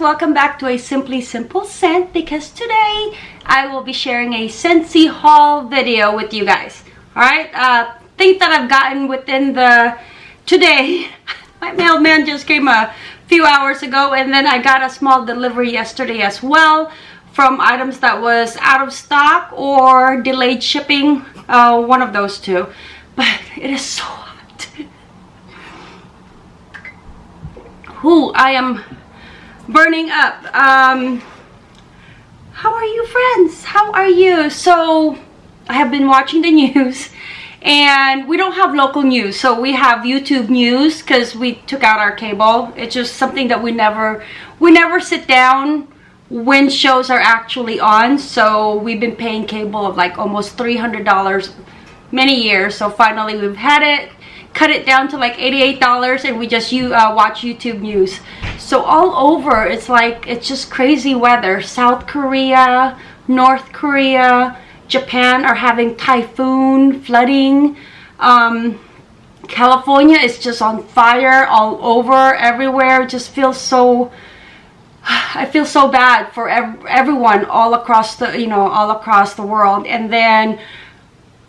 welcome back to a Simply Simple Scent because today I will be sharing a Scentsy haul video with you guys. Alright, uh, things that I've gotten within the today. My mailman just came a few hours ago and then I got a small delivery yesterday as well from items that was out of stock or delayed shipping, uh, one of those two. But it is so hot. Who I am burning up. Um, how are you friends? How are you? So I have been watching the news and we don't have local news so we have youtube news because we took out our cable it's just something that we never we never sit down when shows are actually on so we've been paying cable of like almost 300 dollars many years so finally we've had it cut it down to like 88 dollars and we just you uh, watch youtube news. So all over it's like it's just crazy weather. South korea north korea japan are having typhoon flooding. Um, california is just on fire all over everywhere. It just feels so I feel so bad for ev everyone all across the you know all across the world. And then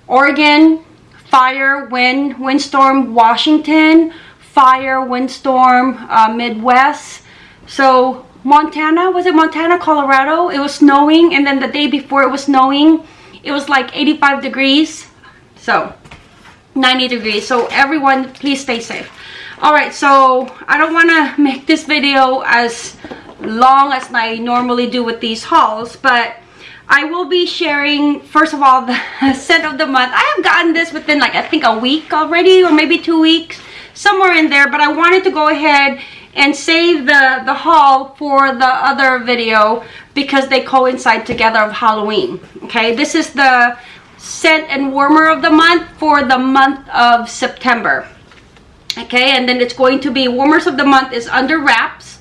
Oregon fire wind windstorm Washington fire windstorm uh, Midwest. So Montana was it Montana Colorado? It was snowing and then the day before it was snowing it was like 85 degrees. So 90 degrees. So everyone please stay safe. All right so i don't want to make this video as long as I normally do with these hauls but I will be sharing first of all the scent of the month. I have gotten this within like I think a week already or maybe two weeks somewhere in there but I wanted to go ahead and save the the haul for the other video because they coincide together of Halloween okay? This is the scent and warmer of the month for the month of September okay? And then it's going to be warmers of the month is under wraps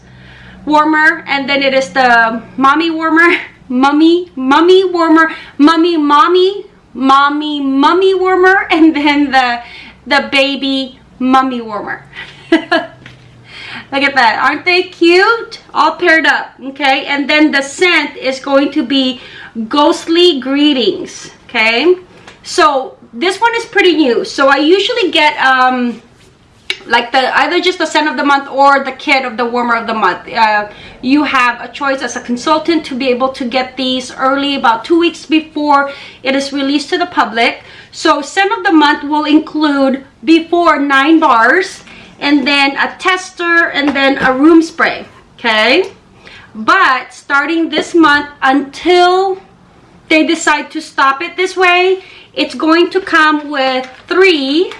warmer and then it is the mommy warmer mummy mummy warmer mummy mommy mommy mummy warmer and then the the baby mummy warmer. Look at that. Aren't they cute? All paired up okay? And then the scent is going to be ghostly greetings okay? So this one is pretty new. So i usually get um like the either just the scent of the month or the kit of the warmer of the month. Uh, you have a choice as a consultant to be able to get these early about two weeks before it is released to the public. So scent of the month will include before nine bars and then a tester and then a room spray okay? But starting this month until they decide to stop it this way it's going to come with three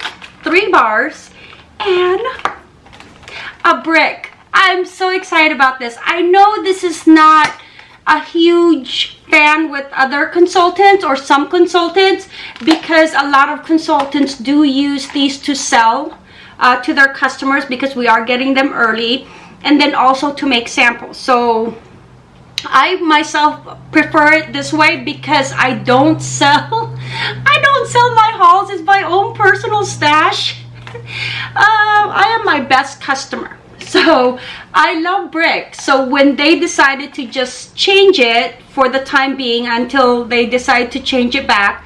three bars and a brick. I'm so excited about this. I know this is not a huge fan with other consultants or some consultants because a lot of consultants do use these to sell uh, to their customers because we are getting them early and then also to make samples. So I myself prefer it this way because I don't sell I don't sell my hauls it's my own personal stash uh, I am my best customer. So I love brick. So when they decided to just change it for the time being until they decide to change it back,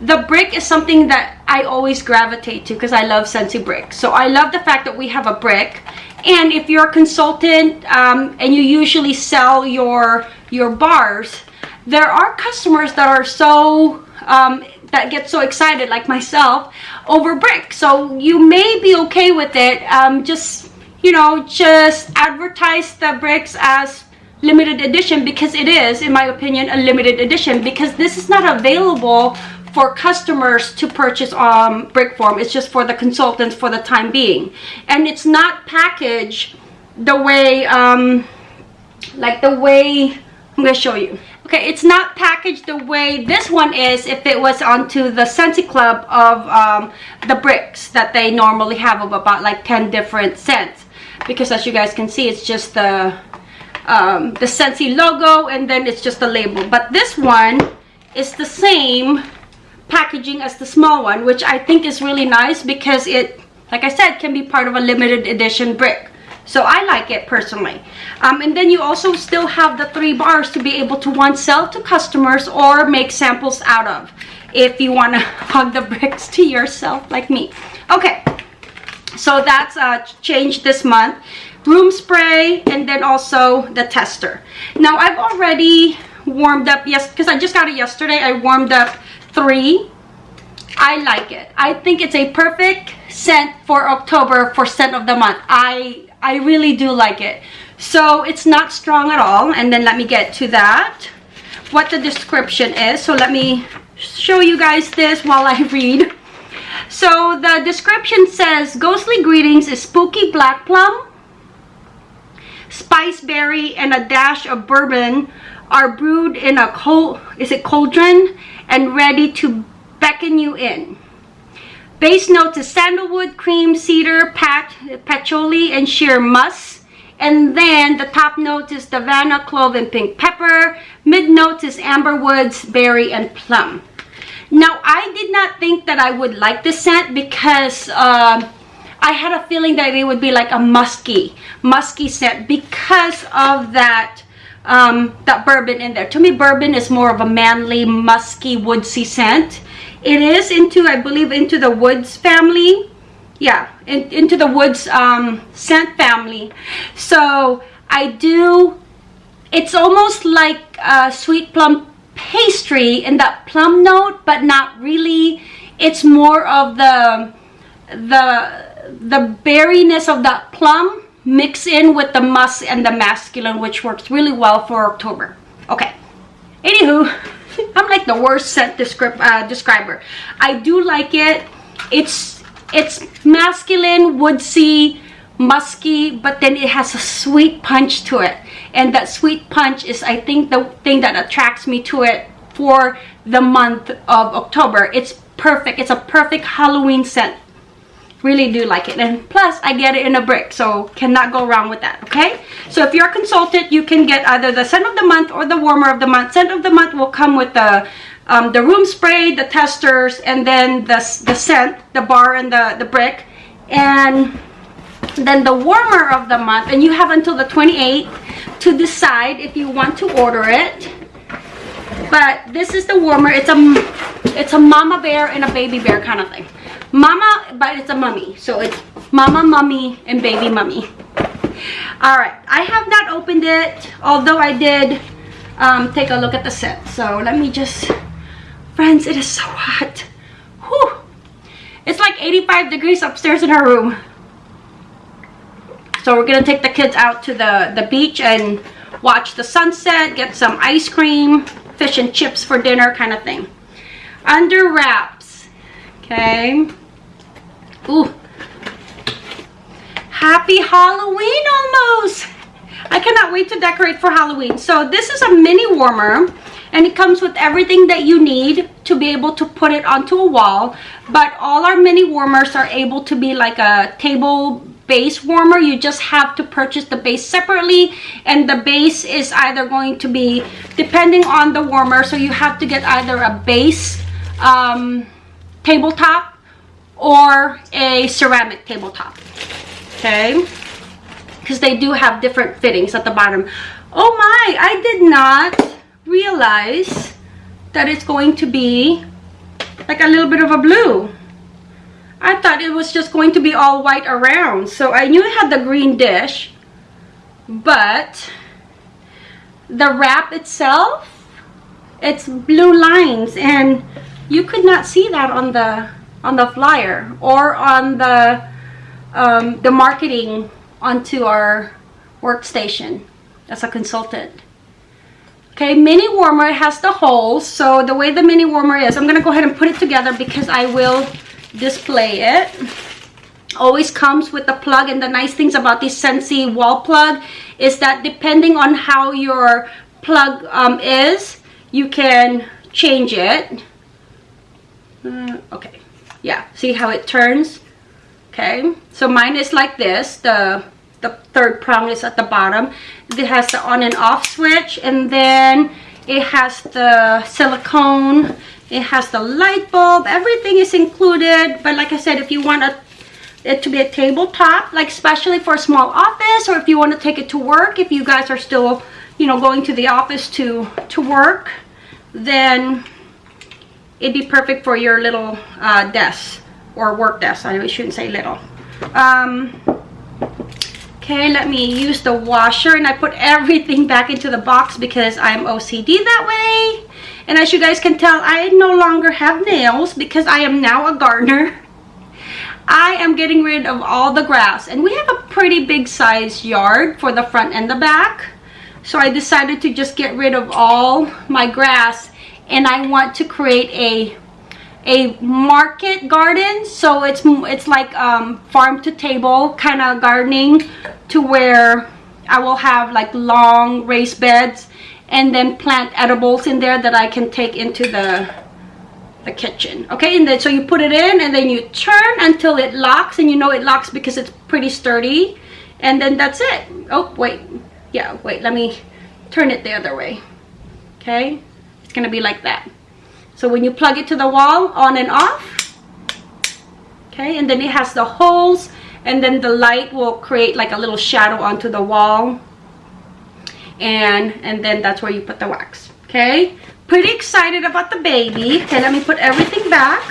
the brick is something that I always gravitate to because I love Scentsy brick. So I love the fact that we have a brick. And if you're a consultant um, and you usually sell your, your bars, there are customers that are so um, that get so excited like myself over brick. So you may be okay with it. Um, just you know just advertise the bricks as limited edition because it is in my opinion a limited edition because this is not available for customers to purchase um, brick form. It's just for the consultants for the time being. And it's not packaged the way um, like the way I'm gonna show you Okay, it's not packaged the way this one is if it was onto the Scentsy Club of um, the bricks that they normally have of about like 10 different scents. Because as you guys can see, it's just the, um, the Scentsy logo and then it's just the label. But this one is the same packaging as the small one, which I think is really nice because it, like I said, can be part of a limited edition brick. So I like it personally. Um, and then you also still have the three bars to be able to one sell to customers or make samples out of if you want to hug the bricks to yourself like me. Okay, so that's uh, changed this month. Room spray and then also the tester. Now I've already warmed up, yes, because I just got it yesterday. I warmed up three. I like it. I think it's a perfect scent for October for scent of the month. I I really do like it. So it's not strong at all. And then let me get to that. What the description is. So let me show you guys this while I read. So the description says, Ghostly Greetings is spooky black plum, spice berry, and a dash of bourbon are brewed in a cold, is it cauldron, and ready to beckon you in. Base notes is sandalwood, cream, cedar, pat, patchouli, and sheer musk. And then the top note is Davana, clove, and pink pepper. Mid notes is amber woods, berry, and plum. Now, I did not think that I would like this scent because uh, I had a feeling that it would be like a musky, musky scent because of that um, that bourbon in there. To me, bourbon is more of a manly, musky, woodsy scent it is into i believe into the woods family. Yeah in, into the woods um, scent family. So i do it's almost like a sweet plum pastry in that plum note but not really. It's more of the the the berryness of that plum mix in with the musk and the masculine which works really well for october. Okay. Anywho I'm like the worst scent descript, uh, describer. I do like it. It's it's masculine, woodsy, musky, but then it has a sweet punch to it. And that sweet punch is, I think, the thing that attracts me to it for the month of October. It's perfect. It's a perfect Halloween scent really do like it. And plus i get it in a brick so cannot go wrong with that okay? So if you're a consultant you can get either the scent of the month or the warmer of the month. Scent of the month will come with the um, the room spray the testers and then the, the scent the bar and the the brick. And then the warmer of the month and you have until the 28th to decide if you want to order it. But this is the warmer. It's a it's a mama bear and a baby bear kind of thing mama but it's a mummy. So it's mama mummy and baby mummy. All right. I have not opened it although i did um, take a look at the set. So let me just friends it is so hot. Whew. it's like 85 degrees upstairs in our room. So we're gonna take the kids out to the the beach and watch the sunset get some ice cream fish and chips for dinner kind of thing. Under wraps. Okay Ooh. Happy Halloween almost. I cannot wait to decorate for Halloween. So this is a mini warmer and it comes with everything that you need to be able to put it onto a wall. But all our mini warmers are able to be like a table base warmer. You just have to purchase the base separately and the base is either going to be depending on the warmer. So you have to get either a base um, tabletop or a ceramic tabletop okay? Because they do have different fittings at the bottom. Oh my i did not realize that it's going to be like a little bit of a blue. I thought it was just going to be all white around. So i knew it had the green dish but the wrap itself it's blue lines and you could not see that on the on the flyer or on the um, the marketing onto our workstation as a consultant. Okay, mini warmer has the holes. So the way the mini warmer is, I'm going to go ahead and put it together because I will display it. Always comes with the plug and the nice things about this Scentsy wall plug is that depending on how your plug um, is, you can change it. Uh, okay yeah see how it turns? Okay so mine is like this the the third prong is at the bottom. It has the on and off switch and then it has the silicone it has the light bulb everything is included. But like i said if you want a it to be a tabletop, like especially for a small office or if you want to take it to work, if you guys are still, you know, going to the office to, to work, then it'd be perfect for your little uh, desk or work desk. I shouldn't say little. Um, okay, let me use the washer and I put everything back into the box because I'm OCD that way. And as you guys can tell, I no longer have nails because I am now a gardener. I am getting rid of all the grass and we have a pretty big size yard for the front and the back. So I decided to just get rid of all my grass and I want to create a a market garden. So it's it's like um, farm to table kind of gardening to where I will have like long raised beds and then plant edibles in there that I can take into the the kitchen. Okay and then so you put it in and then you turn until it locks and you know it locks because it's pretty sturdy and then that's it. Oh wait. Yeah wait. Let me turn it the other way. Okay it's gonna be like that. So when you plug it to the wall on and off okay and then it has the holes and then the light will create like a little shadow onto the wall. And and then that's where you put the wax okay? Pretty excited about the baby. Okay let me put everything back.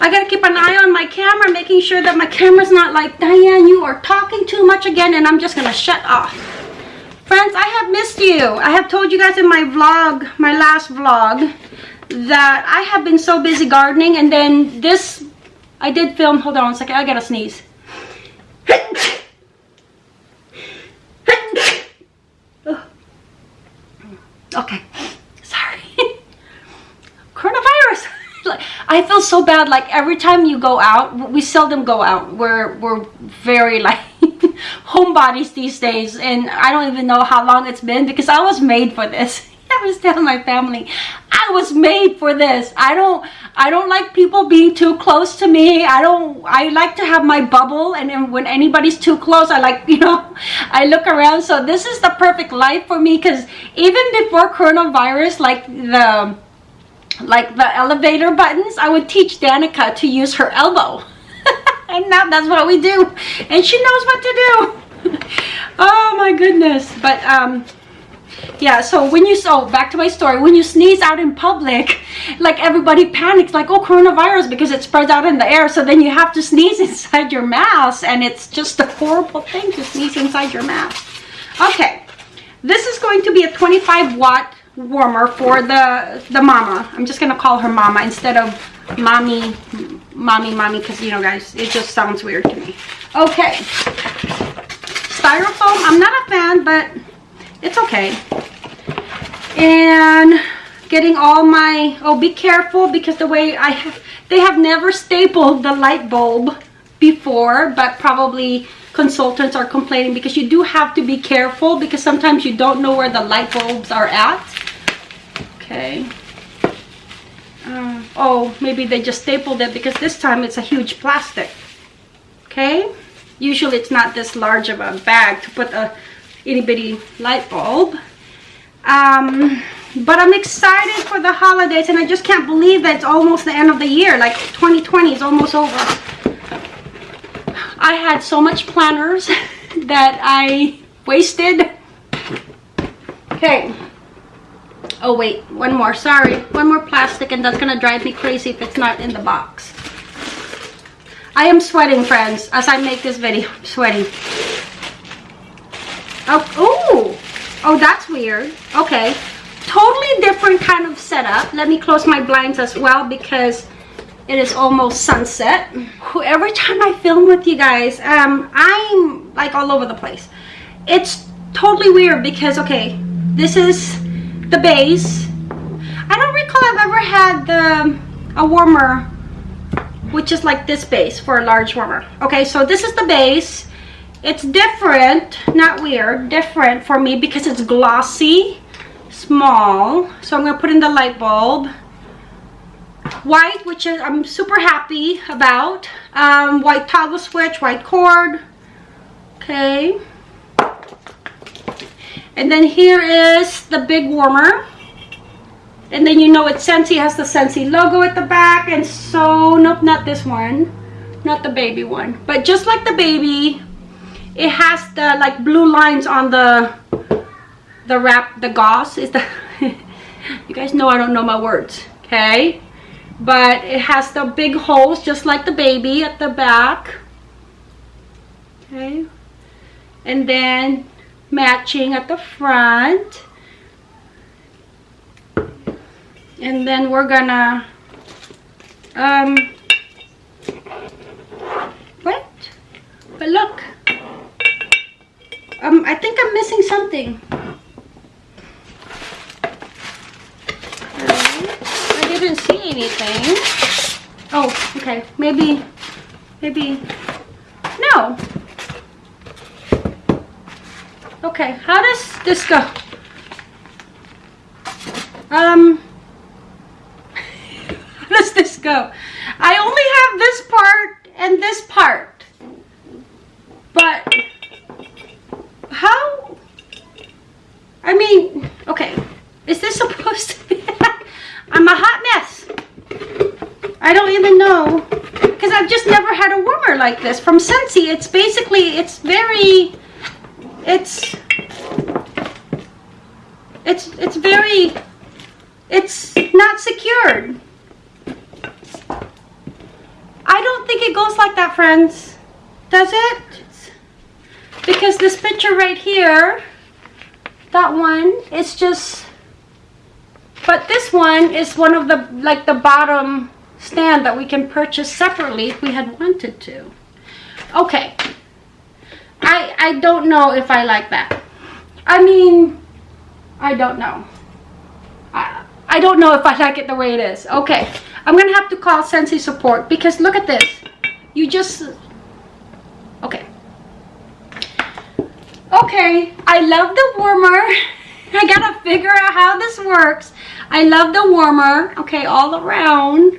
I gotta keep an eye on my camera making sure that my camera's not like Diane you are talking too much again and I'm just gonna shut off friends I have missed you. I have told you guys in my vlog my last vlog that I have been so busy gardening and then this I did film hold on a second I gotta sneeze. Okay sorry. Coronavirus like I feel so bad like every time you go out we seldom go out. We're we're very like homebodies these days and I don't even know how long it's been because I was made for this. I was telling my family I was made for this. I don't I don't like people being too close to me. I don't I like to have my bubble and then when anybody's too close I like you know I look around. So this is the perfect life for me because even before coronavirus like the like the elevator buttons I would teach Danica to use her elbow. And now that's what we do. And she knows what to do. Oh my goodness. But um yeah so when you so back to my story. When you sneeze out in public like everybody panics like oh coronavirus because it spreads out in the air. So then you have to sneeze inside your mask and it's just a horrible thing to sneeze inside your mask. Okay. This is going to be a 25 watt warmer for the the mama. I'm just gonna call her mama instead of mommy mommy mommy because you know guys it just sounds weird to me. Okay. Styrofoam i'm not a fan but it's okay. And getting all my oh be careful because the way i have they have never stapled the light bulb before but probably consultants are complaining because you do have to be careful because sometimes you don't know where the light bulbs are at okay. Uh, oh maybe they just stapled it because this time it's a huge plastic. Okay? Usually it's not this large of a bag to put a itty bitty light bulb. Um, but i'm excited for the holidays and i just can't believe that it's almost the end of the year. Like 2020 is almost over. I had so much planners that i wasted. Okay oh wait one more sorry one more plastic and that's gonna drive me crazy if it's not in the box i am sweating friends as i make this video I'm sweating Oh, ooh. Oh, that's weird. Okay. Totally different kind of setup. Let me close my blinds as well because it is almost sunset. Every time I film with you guys, um, I'm like all over the place. It's totally weird because, okay, this is the base. I don't recall I've ever had the, a warmer which is like this base for a large warmer. Okay, so this is the base it's different, not weird, different for me because it's glossy, small. So I'm going to put in the light bulb. White, which is I'm super happy about. Um, white toggle switch, white cord. Okay. And then here is the big warmer. And then you know it's Scentsy, has the Scentsy logo at the back. And so, nope, not this one. not the baby one but just like the baby it has the like blue lines on the the wrap the gauze is the you guys know i don't know my words okay but it has the big holes just like the baby at the back okay and then matching at the front. And then we're gonna um what? But look. Um i think i'm missing something. I didn't see anything. Oh okay. Maybe maybe no okay how does this go? Um how does this go? I only have this part and this part. But how i mean okay is this supposed to be i'm a hot mess. I don't even know because i've just never had a warmer like this. From Scentsy. it's basically it's very it's it's it's very it's not secured I don't think it goes like that friends does it because this picture right here that is just but this one is one of the like the bottom stand that we can purchase separately if we had wanted to okay I, I don't know if I like that. I mean, I don't know. I, I don't know if I like it the way it is. Okay, I'm to have to call Scentsy support because look at this. You just... Okay. Okay, I love the warmer. I gotta figure out how this works. I love the warmer, okay, all around.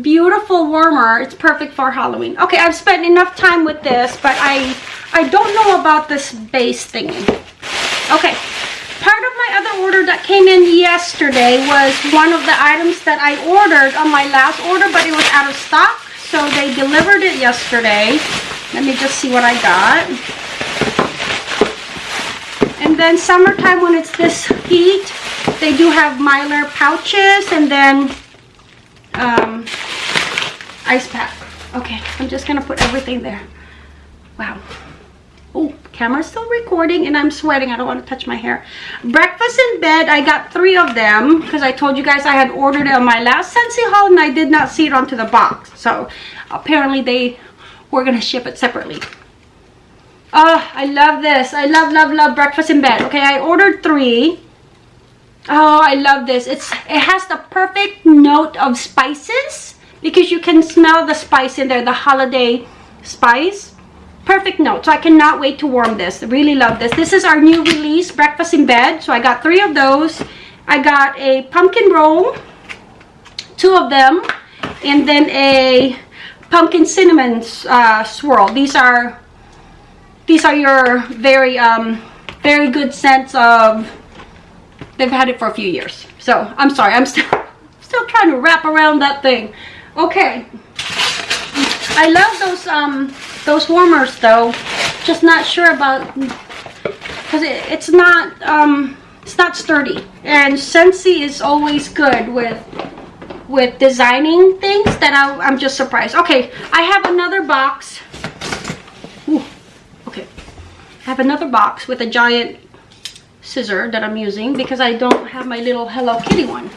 Beautiful warmer. It's perfect for Halloween. Okay, I've spent enough time with this, but I I don't know about this base thingy. Okay, part of my other order that came in yesterday was one of the items that I ordered on my last order, but it was out of stock. So they delivered it yesterday. Let me just see what I got. And then summertime when it's this heat, they do have Mylar pouches and then um, ice pack. Okay, I'm just gonna put everything there. Wow. Oh, camera's still recording and I'm sweating. I don't want to touch my hair. Breakfast in bed. I got three of them because I told you guys I had ordered it on my last Scentsy haul and I did not see it onto the box. So apparently they were to ship it separately. Oh, I love this. I love, love, love breakfast in bed. Okay, I ordered three. Oh, I love this. It's It has the perfect note of spices because you can smell the spice in there, the holiday spice perfect note so i cannot wait to warm this really love this this is our new release breakfast in bed so i got three of those i got a pumpkin roll two of them and then a pumpkin cinnamon uh, swirl these are these are your very um very good sense of they've had it for a few years. So i'm sorry i'm still still trying to wrap around that thing. Okay. I love those um those warmers though. Just not sure about because it, it's not um it's not sturdy. And Scentsy is always good with with designing things that I, I'm just surprised. Okay I have another box I have another box with a giant scissor that I'm using because I don't have my little Hello Kitty one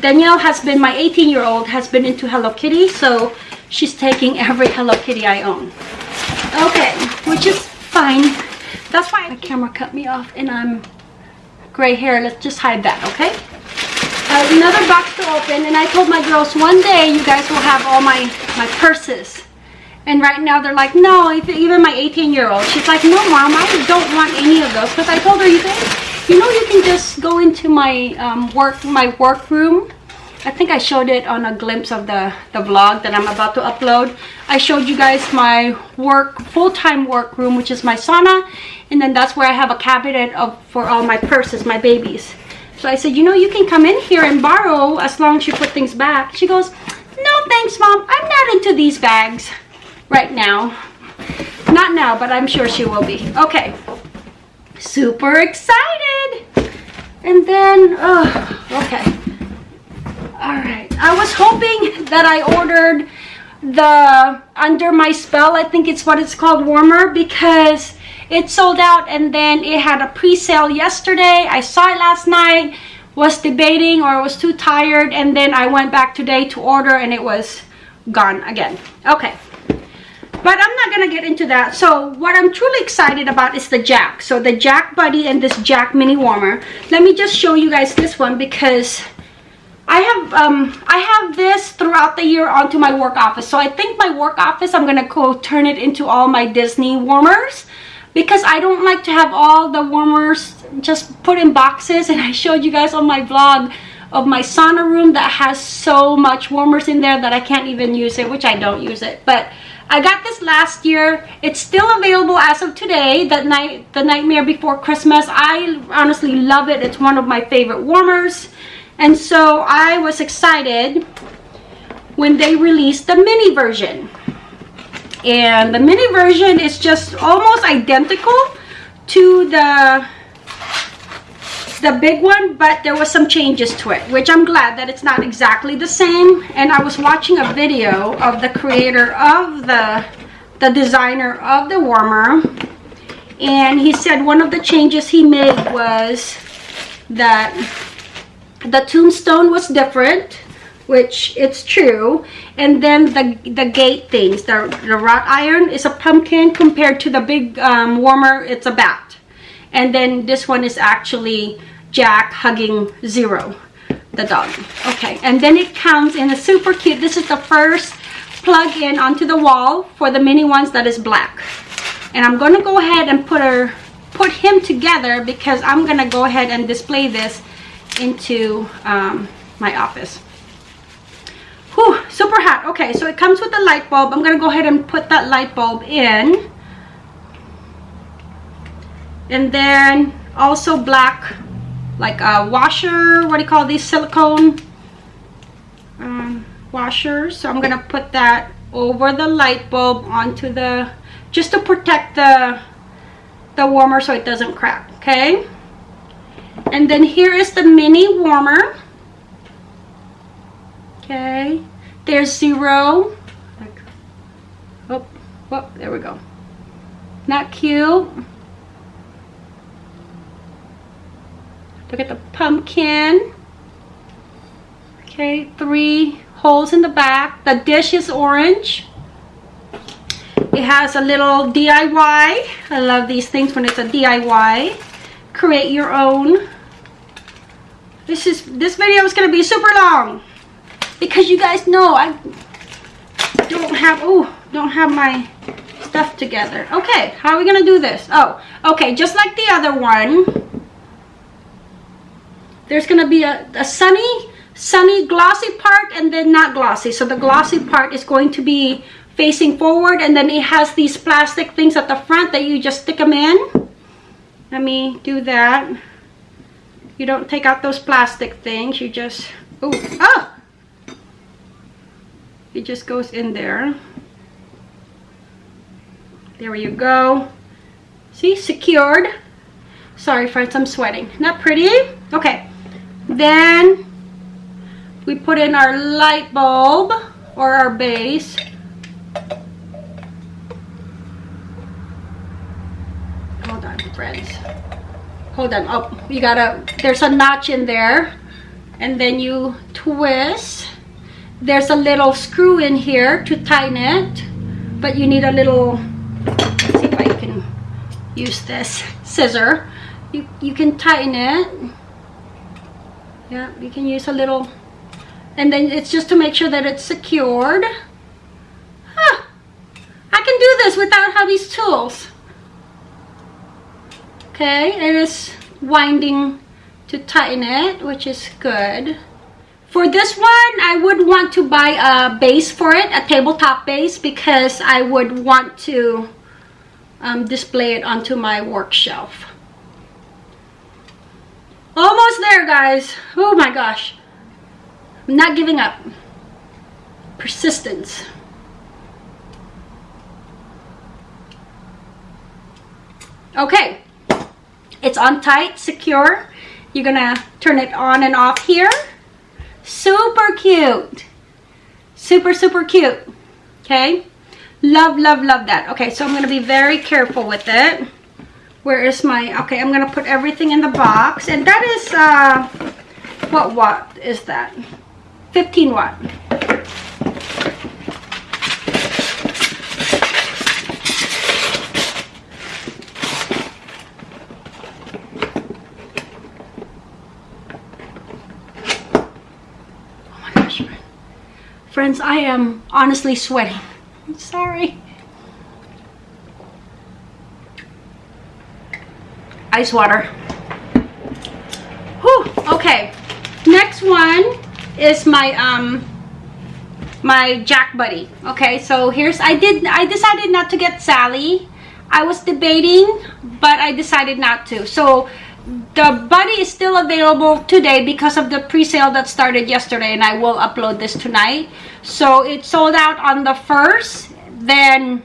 Danielle has been my 18 year old has been into Hello Kitty so she's taking every Hello Kitty I own. Okay, which is fine. That's why my camera cut me off and I'm gray hair. Let's just hide that, okay? Uh, another box to open and I told my girls one day you guys will have all my, my purses. And right now they're like, no, even my 18 year old. She's like, no mom, I don't want any of those. Because I told her, you guys, you know you can just go into my um, work, my work room I think I showed it on a glimpse of the, the vlog that I'm about to upload. I showed you guys my work, full-time work room, which is my sauna. And then that's where I have a cabinet of for all my purses, my babies. So I said, you know, you can come in here and borrow as long as you put things back. She goes, no thanks mom. I'm not into these bags right now. Not now, but I'm sure she will be. Okay. Super excited. And then, oh, okay. All right. I was hoping that I ordered the Under My Spell, I think it's what it's called, warmer, because it sold out and then it had a pre-sale yesterday. I saw it last night, was debating or was too tired, and then I went back today to order and it was gone again. Okay but I'm not gonna get into that. So what I'm truly excited about is the Jack. So the Jack Buddy and this Jack Mini Warmer. Let me just show you guys this one because I have um, I have this throughout the year onto my work office. So I think my work office, I'm gonna go turn it into all my Disney warmers because I don't like to have all the warmers just put in boxes. And I showed you guys on my vlog of my sauna room that has so much warmers in there that I can't even use it, which I don't use it. But I got this last year. It's still available as of today, that night, the Nightmare Before Christmas. I honestly love it. It's one of my favorite warmers. And so I was excited when they released the mini version. And the mini version is just almost identical to the the big one but there was some changes to it which i'm glad that it's not exactly the same. And i was watching a video of the creator of the the designer of the warmer and he said one of the changes he made was that the tombstone was different which it's true and then the the gate things the, the wrought iron is a pumpkin compared to the big um, warmer it's a bat and then this one is actually Jack hugging Zero, the dog. Okay, and then it comes in a super cute, this is the first plug in onto the wall for the mini ones that is black. And I'm gonna go ahead and put her, put him together because I'm gonna go ahead and display this into um, my office. Whew, super hot. Okay, so it comes with a light bulb. I'm gonna go ahead and put that light bulb in. And then also black like a washer what do you call these silicone um, washers so I'm gonna put that over the light bulb onto the just to protect the the warmer so it doesn't crack okay? And then here is the mini warmer. Okay there's zero oh, oh there we go. Not cute Look at the pumpkin. Okay, three holes in the back. The dish is orange. It has a little DIY. I love these things when it's a DIY. Create your own. This is this video is gonna be super long because you guys know I don't have oh don't have my stuff together. Okay, how are we gonna do this? Oh, okay, just like the other one there's going to be a, a sunny, sunny glossy part and then not glossy. So the glossy part is going to be facing forward and then it has these plastic things at the front that you just stick them in. Let me do that. You don't take out those plastic things. You just, oh, ah! It just goes in there. There you go. See, secured. Sorry friends, I'm sweating. Not pretty? Okay. Then we put in our light bulb or our base. Hold on, friends. Hold on. Oh, you gotta, there's a notch in there. And then you twist. There's a little screw in here to tighten it. But you need a little, see if I can use this scissor. You, you can tighten it yeah you can use a little. And then it's just to make sure that it's secured. Huh. I can do this without these tools. Okay it is winding to tighten it which is good. For this one I would want to buy a base for it a tabletop base because I would want to um, display it onto my work shelf Almost there, guys. Oh my gosh. I'm not giving up. persistence. Okay, it's on tight, secure. You're gonna turn it on and off here. Super cute. Super, super cute. Okay. Love, love, love that. Okay, so I'm gonna be very careful with it. Where is my, okay, I'm gonna put everything in the box. And that is, uh, what watt is that? 15 watt. Friends, I am honestly sweating. I'm sorry. Ice water. Whew, okay. Next one is my um my Jack Buddy. Okay, so here's I did I decided not to get Sally. I was debating, but I decided not to. So the buddy is still available today because of the pre-sale that started yesterday and I will upload this tonight so it sold out on the first then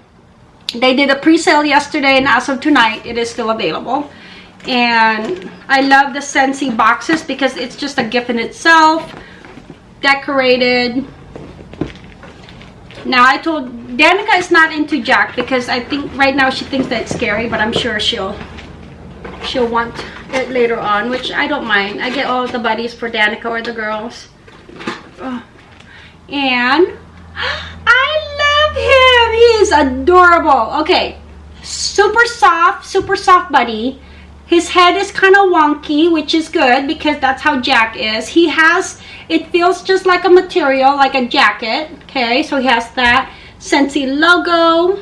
they did a pre-sale yesterday and as of tonight it is still available and I love the Scentsy boxes because it's just a gift in itself decorated now I told Danica is not into Jack because I think right now she thinks that it's scary but I'm sure she'll she'll want it later on, which I don't mind. I get all the buddies for Danica or the girls. And I love him. He is adorable. Okay, super soft, super soft buddy. His head is kind of wonky, which is good because that's how Jack is. He has, it feels just like a material, like a jacket. Okay, so he has that Scentsy logo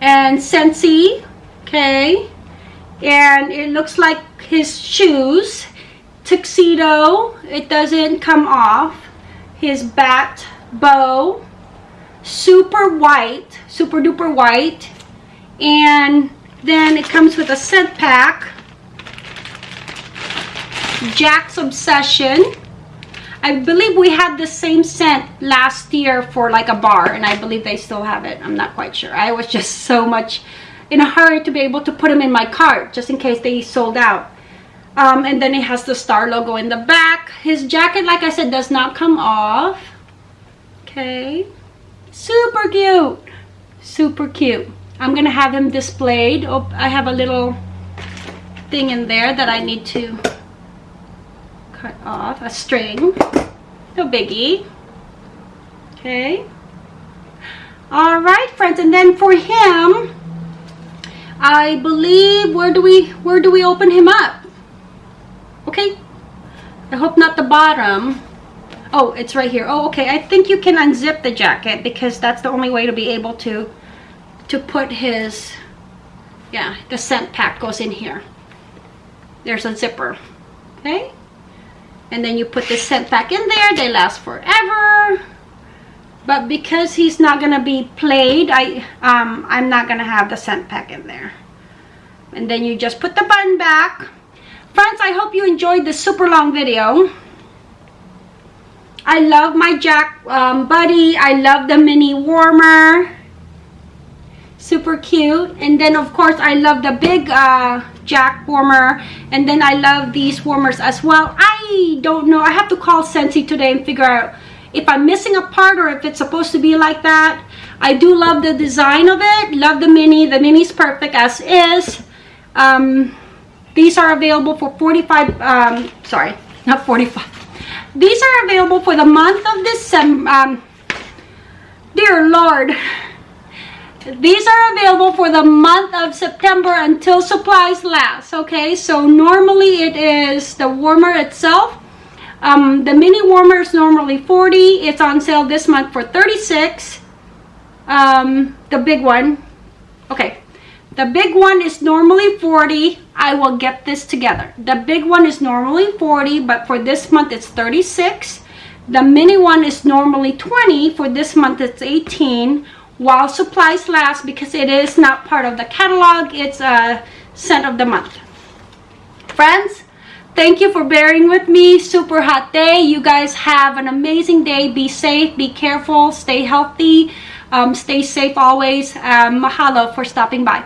and Scentsy. Okay, and it looks like his shoes tuxedo it doesn't come off his bat bow super white super duper white and then it comes with a scent pack Jack's Obsession I believe we had the same scent last year for like a bar and I believe they still have it I'm not quite sure I was just so much in a hurry to be able to put them in my cart just in case they sold out. Um, and then it has the star logo in the back. His jacket, like I said, does not come off. Okay. Super cute. Super cute. I'm going to have him displayed. Oh, I have a little thing in there that I need to cut off. A string. No biggie. Okay. All right, friends. And then for him, I believe, where do we, where do we open him up? Okay. I hope not the bottom. Oh, it's right here. Oh, okay. I think you can unzip the jacket because that's the only way to be able to, to put his, yeah, the scent pack goes in here. There's a zipper. Okay. And then you put the scent pack in there. They last forever but because he's not gonna be played I um, I'm not gonna have the scent pack in there and then you just put the button back friends I hope you enjoyed this super long video I love my Jack um, Buddy I love the mini warmer super cute and then of course I love the big uh, Jack warmer and then I love these warmers as well I don't know I have to call Scentsy today and figure out if I'm missing a part or if it's supposed to be like that. I do love the design of it. Love the mini. The mini is perfect as is. Um, these are available for 45, um, sorry, not 45. These are available for the month of December. Um, dear Lord. These are available for the month of September until supplies last. Okay, so normally it is the warmer itself. Um, the mini warmer is normally 40 it's on sale this month for 36 um, the big one okay. The big one is normally 40 I will get this together. The big one is normally 40 but for this month it's 36 the mini one is normally 20 for this month it's 18 while supplies last because it is not part of the catalog it's a scent of the month. Friends thank you for bearing with me. Super hot day. You guys have an amazing day. Be safe be careful stay healthy um, stay safe always. Um, mahalo for stopping by